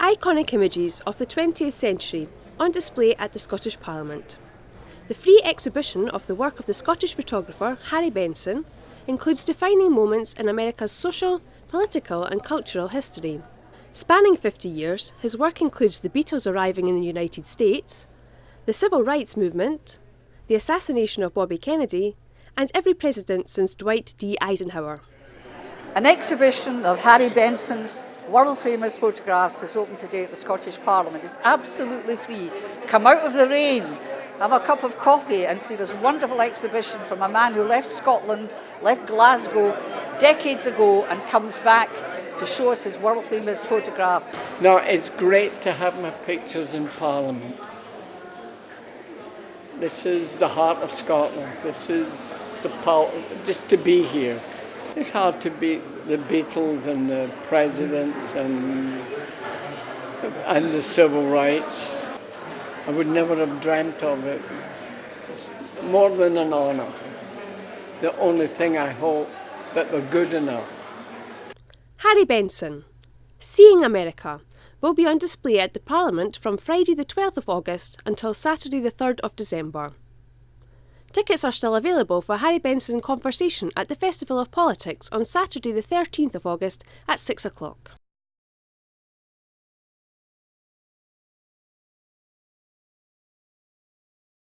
Iconic images of the 20th century on display at the Scottish Parliament. The free exhibition of the work of the Scottish photographer Harry Benson includes defining moments in America's social, political and cultural history. Spanning 50 years, his work includes the Beatles arriving in the United States, the Civil Rights Movement, the assassination of Bobby Kennedy, and every president since Dwight D. Eisenhower. An exhibition of Harry Benson's world famous photographs is open today at the Scottish Parliament. It's absolutely free. Come out of the rain, have a cup of coffee and see this wonderful exhibition from a man who left Scotland, left Glasgow decades ago and comes back to show us his world famous photographs. No, it's great to have my pictures in Parliament. This is the heart of Scotland. This is the power, just to be here. It's hard to beat the Beatles and the presidents and, and the civil rights. I would never have dreamt of it. It's more than an honour. The only thing I hope that they're good enough. Harry Benson, Seeing America, will be on display at the Parliament from Friday the 12th of August until Saturday the 3rd of December. Tickets are still available for Harry Benson Conversation at the Festival of Politics on Saturday the 13th of August at 6 o'clock.